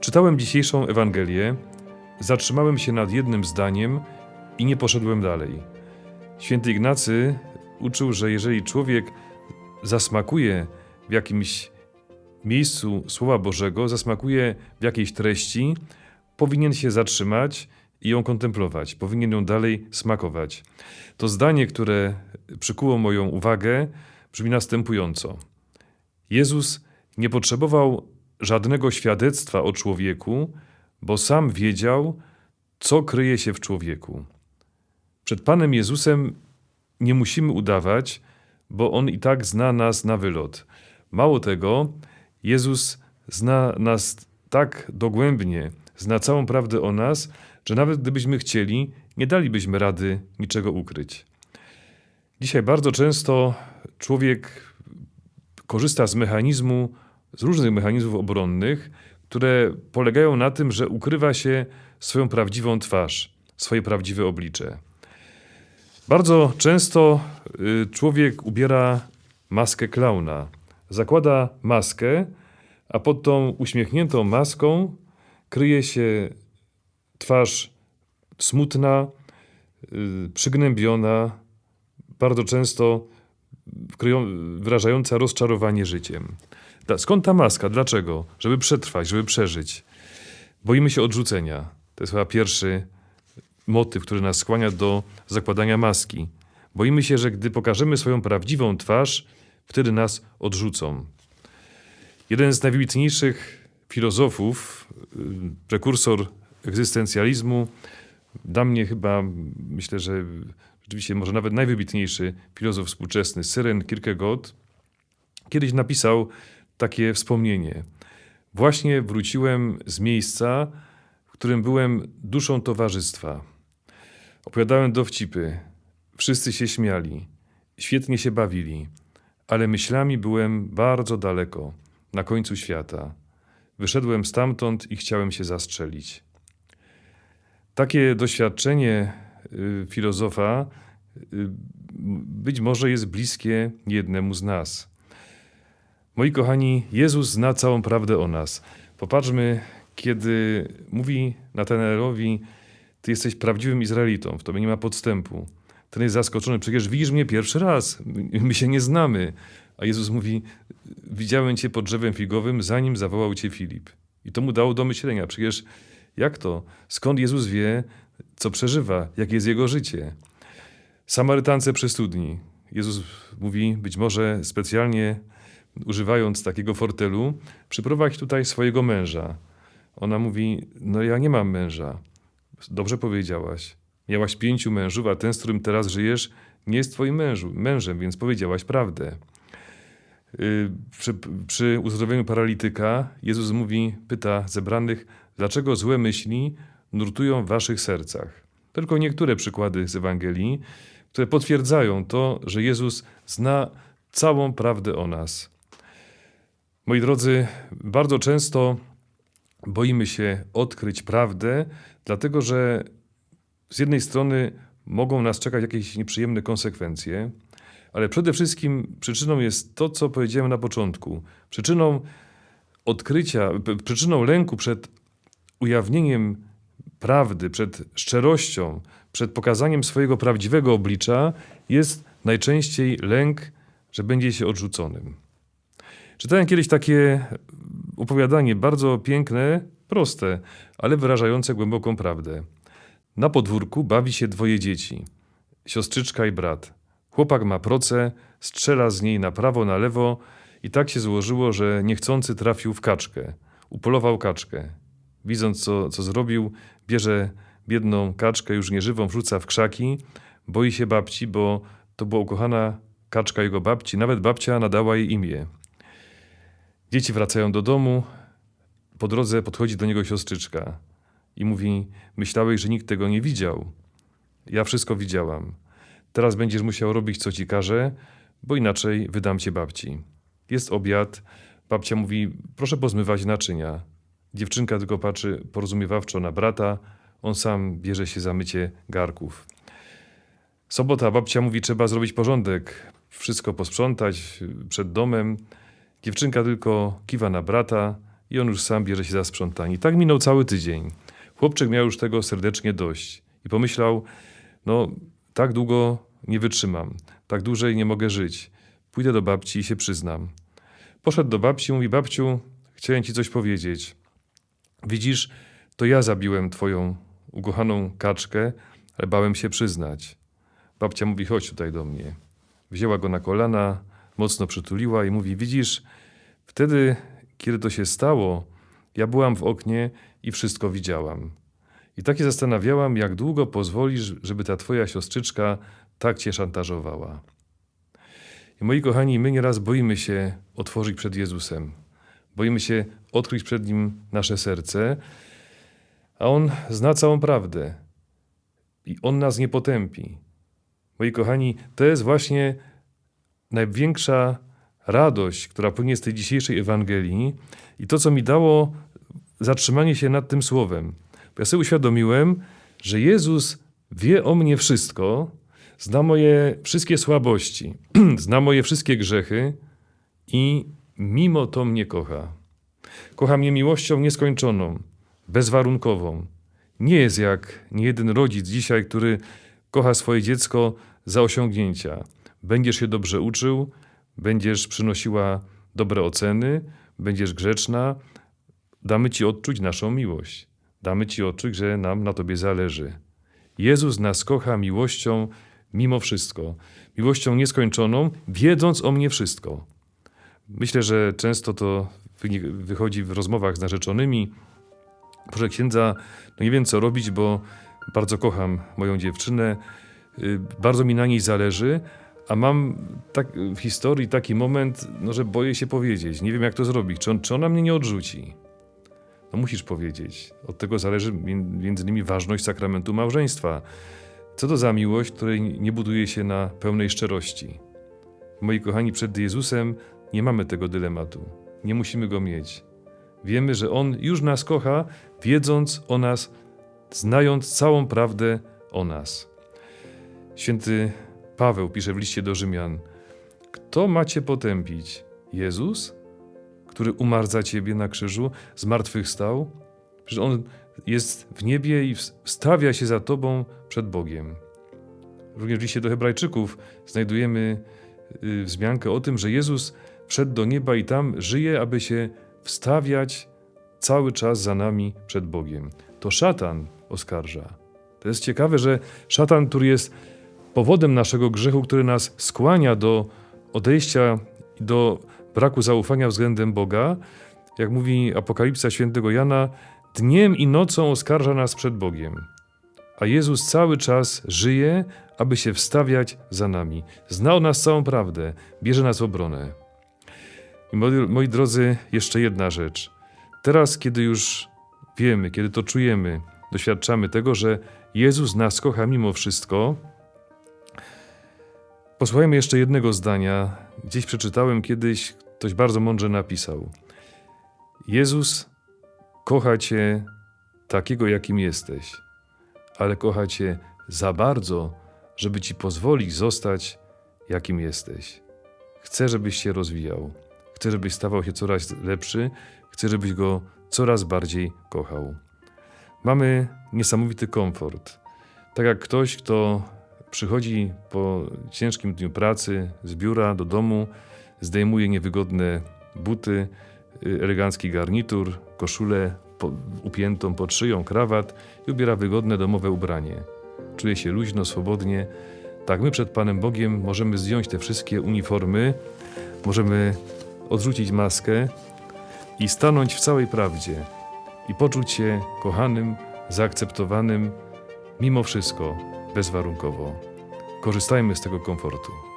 Czytałem dzisiejszą Ewangelię, zatrzymałem się nad jednym zdaniem i nie poszedłem dalej. Święty Ignacy uczył, że jeżeli człowiek zasmakuje w jakimś miejscu Słowa Bożego, zasmakuje w jakiejś treści, powinien się zatrzymać i ją kontemplować, powinien ją dalej smakować. To zdanie, które przykuło moją uwagę, brzmi następująco. Jezus nie potrzebował żadnego świadectwa o człowieku, bo sam wiedział, co kryje się w człowieku. Przed Panem Jezusem nie musimy udawać, bo On i tak zna nas na wylot. Mało tego, Jezus zna nas tak dogłębnie, zna całą prawdę o nas, że nawet gdybyśmy chcieli, nie dalibyśmy rady niczego ukryć. Dzisiaj bardzo często człowiek korzysta z mechanizmu, z różnych mechanizmów obronnych, które polegają na tym, że ukrywa się swoją prawdziwą twarz, swoje prawdziwe oblicze. Bardzo często y, człowiek ubiera maskę klauna. Zakłada maskę, a pod tą uśmiechniętą maską kryje się twarz smutna, y, przygnębiona, bardzo często wyrażająca rozczarowanie życiem. Skąd ta maska? Dlaczego? Żeby przetrwać, żeby przeżyć. Boimy się odrzucenia. To jest chyba pierwszy motyw, który nas skłania do zakładania maski. Boimy się, że gdy pokażemy swoją prawdziwą twarz, wtedy nas odrzucą. Jeden z najwybitniejszych filozofów, y, prekursor egzystencjalizmu, dla mnie chyba, myślę, że rzeczywiście może nawet najwybitniejszy filozof współczesny, Syren Kierkegaard, kiedyś napisał takie wspomnienie. Właśnie wróciłem z miejsca, w którym byłem duszą towarzystwa. Opowiadałem dowcipy. Wszyscy się śmiali. Świetnie się bawili. Ale myślami byłem bardzo daleko, na końcu świata. Wyszedłem stamtąd i chciałem się zastrzelić. Takie doświadczenie y, filozofa y, być może jest bliskie jednemu z nas. Moi kochani, Jezus zna całą prawdę o nas. Popatrzmy, kiedy mówi Natanaelowi, ty jesteś prawdziwym Izraelitą, w tobie nie ma podstępu. Ten jest zaskoczony, przecież widzisz mnie pierwszy raz, my się nie znamy. A Jezus mówi, widziałem cię pod drzewem figowym, zanim zawołał cię Filip. I to mu dało do myślenia, przecież jak to? Skąd Jezus wie, co przeżywa, jakie jest jego życie? Samarytance przy studni. Jezus mówi, być może specjalnie używając takiego fortelu, przyprowadź tutaj swojego męża. Ona mówi, no ja nie mam męża. Dobrze powiedziałaś. Miałaś pięciu mężów, a ten, z którym teraz żyjesz, nie jest twoim mężu, mężem, więc powiedziałaś prawdę. Przy, przy uzdrowieniu paralityka Jezus mówi, pyta zebranych, dlaczego złe myśli nurtują w waszych sercach. Tylko niektóre przykłady z Ewangelii, które potwierdzają to, że Jezus zna całą prawdę o nas. Moi drodzy, bardzo często boimy się odkryć prawdę, dlatego że z jednej strony mogą nas czekać jakieś nieprzyjemne konsekwencje, ale przede wszystkim przyczyną jest to, co powiedziałem na początku. Przyczyną odkrycia, przyczyną lęku przed ujawnieniem prawdy, przed szczerością, przed pokazaniem swojego prawdziwego oblicza jest najczęściej lęk, że będzie się odrzuconym. Czytałem kiedyś takie opowiadanie, bardzo piękne, proste, ale wyrażające głęboką prawdę. Na podwórku bawi się dwoje dzieci, siostrzyczka i brat. Chłopak ma proce, strzela z niej na prawo, na lewo i tak się złożyło, że niechcący trafił w kaczkę. Upolował kaczkę. Widząc, co, co zrobił, bierze biedną kaczkę, już nieżywą, wrzuca w krzaki. Boi się babci, bo to była ukochana kaczka jego babci. Nawet babcia nadała jej imię. Dzieci wracają do domu. Po drodze podchodzi do niego siostrzyczka i mówi: Myślałeś, że nikt tego nie widział. Ja wszystko widziałam. Teraz będziesz musiał robić, co ci każę, bo inaczej wydam cię babci. Jest obiad. Babcia mówi: Proszę pozmywać naczynia. Dziewczynka tylko patrzy porozumiewawczo na brata. On sam bierze się za mycie garków. Sobota babcia mówi: Trzeba zrobić porządek, wszystko posprzątać przed domem. Dziewczynka tylko kiwa na brata, i on już sam bierze się za sprzątanie. Tak minął cały tydzień. Chłopczyk miał już tego serdecznie dość i pomyślał, no tak długo nie wytrzymam, tak dłużej nie mogę żyć. Pójdę do babci i się przyznam. Poszedł do babci i mówi, babciu, chciałem ci coś powiedzieć. Widzisz, to ja zabiłem twoją ukochaną kaczkę, ale bałem się przyznać. Babcia mówi, chodź tutaj do mnie. Wzięła go na kolana, mocno przytuliła i mówi, widzisz, wtedy, kiedy to się stało, ja byłam w oknie i wszystko widziałam. I tak się zastanawiałam, jak długo pozwolisz, żeby ta twoja siostrzyczka tak cię szantażowała. I moi kochani, my nieraz boimy się otworzyć przed Jezusem. Boimy się odkryć przed Nim nasze serce, a On zna całą prawdę. I On nas nie potępi. Moi kochani, to jest właśnie największa radość, która płynie z tej dzisiejszej Ewangelii i to, co mi dało zatrzymanie się nad tym słowem. Bo ja sobie uświadomiłem, że Jezus wie o mnie wszystko, zna moje wszystkie słabości, zna moje wszystkie grzechy i mimo to mnie kocha. Kocha mnie miłością nieskończoną, bezwarunkową. Nie jest jak niejeden rodzic dzisiaj, który kocha swoje dziecko za osiągnięcia. Będziesz się dobrze uczył, będziesz przynosiła dobre oceny, będziesz grzeczna, damy Ci odczuć naszą miłość. Damy Ci odczuć, że nam na Tobie zależy. Jezus nas kocha miłością mimo wszystko, miłością nieskończoną, wiedząc o mnie wszystko. Myślę, że często to wychodzi w rozmowach z narzeczonymi. Proszę księdza, no nie wiem co robić, bo bardzo kocham moją dziewczynę, y, bardzo mi na niej zależy, a mam tak, w historii taki moment, no, że boję się powiedzieć. Nie wiem, jak to zrobić. Czy, on, czy ona mnie nie odrzuci? No musisz powiedzieć. Od tego zależy między innymi ważność sakramentu małżeństwa. Co to za miłość, której nie buduje się na pełnej szczerości? Moi kochani, przed Jezusem nie mamy tego dylematu. Nie musimy go mieć. Wiemy, że On już nas kocha, wiedząc o nas, znając całą prawdę o nas. Święty Paweł pisze w liście do Rzymian: Kto macie potępić? Jezus, który umarł za ciebie na krzyżu, zmartwychwstał? Że on jest w niebie i wstawia się za tobą przed Bogiem. Również w liście do Hebrajczyków znajdujemy y, wzmiankę o tym, że Jezus wszedł do nieba i tam żyje, aby się wstawiać cały czas za nami przed Bogiem. To szatan oskarża. To jest ciekawe, że szatan, który jest powodem naszego grzechu, który nas skłania do odejścia do braku zaufania względem Boga, jak mówi Apokalipsa świętego Jana, dniem i nocą oskarża nas przed Bogiem. A Jezus cały czas żyje, aby się wstawiać za nami. Zna o nas całą prawdę, bierze nas w obronę. I moi, moi drodzy, jeszcze jedna rzecz. Teraz, kiedy już wiemy, kiedy to czujemy, doświadczamy tego, że Jezus nas kocha mimo wszystko, Posłuchajmy jeszcze jednego zdania. Gdzieś przeczytałem kiedyś, ktoś bardzo mądrze napisał. Jezus kocha Cię takiego, jakim jesteś, ale kocha Cię za bardzo, żeby Ci pozwolić zostać, jakim jesteś. Chce, żebyś się rozwijał. Chce, żebyś stawał się coraz lepszy. Chce, żebyś Go coraz bardziej kochał. Mamy niesamowity komfort. Tak jak ktoś, kto Przychodzi po ciężkim dniu pracy z biura do domu, zdejmuje niewygodne buty, y, elegancki garnitur, koszulę po, upiętą pod szyją, krawat i ubiera wygodne domowe ubranie. Czuje się luźno, swobodnie. Tak, my przed Panem Bogiem możemy zdjąć te wszystkie uniformy, możemy odrzucić maskę i stanąć w całej prawdzie i poczuć się kochanym, zaakceptowanym, mimo wszystko bezwarunkowo. Korzystajmy z tego komfortu.